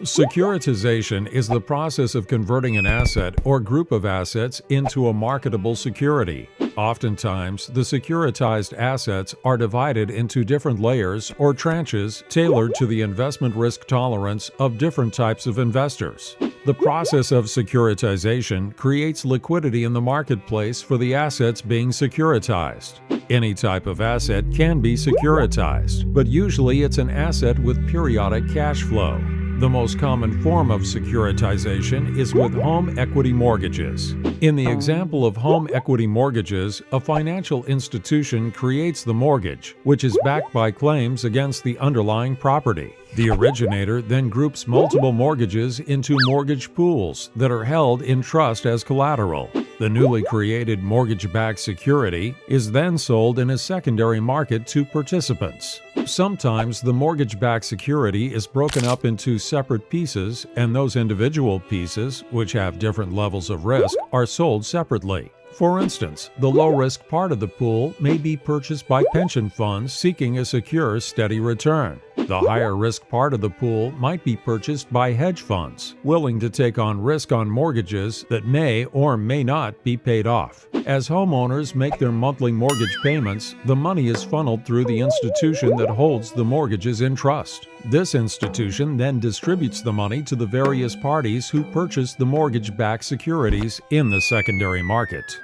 Securitization is the process of converting an asset or group of assets into a marketable security. Oftentimes, the securitized assets are divided into different layers or tranches tailored to the investment risk tolerance of different types of investors. The process of securitization creates liquidity in the marketplace for the assets being securitized. Any type of asset can be securitized, but usually it's an asset with periodic cash flow. The most common form of securitization is with home equity mortgages. In the example of home equity mortgages, a financial institution creates the mortgage, which is backed by claims against the underlying property. The originator then groups multiple mortgages into mortgage pools that are held in trust as collateral. The newly created mortgage-backed security is then sold in a secondary market to participants. Sometimes the mortgage-backed security is broken up into separate pieces and those individual pieces, which have different levels of risk, are sold separately. For instance, the low-risk part of the pool may be purchased by pension funds seeking a secure, steady return. The higher risk part of the pool might be purchased by hedge funds, willing to take on risk on mortgages that may or may not be paid off. As homeowners make their monthly mortgage payments, the money is funneled through the institution that holds the mortgages in trust. This institution then distributes the money to the various parties who purchase the mortgage-backed securities in the secondary market.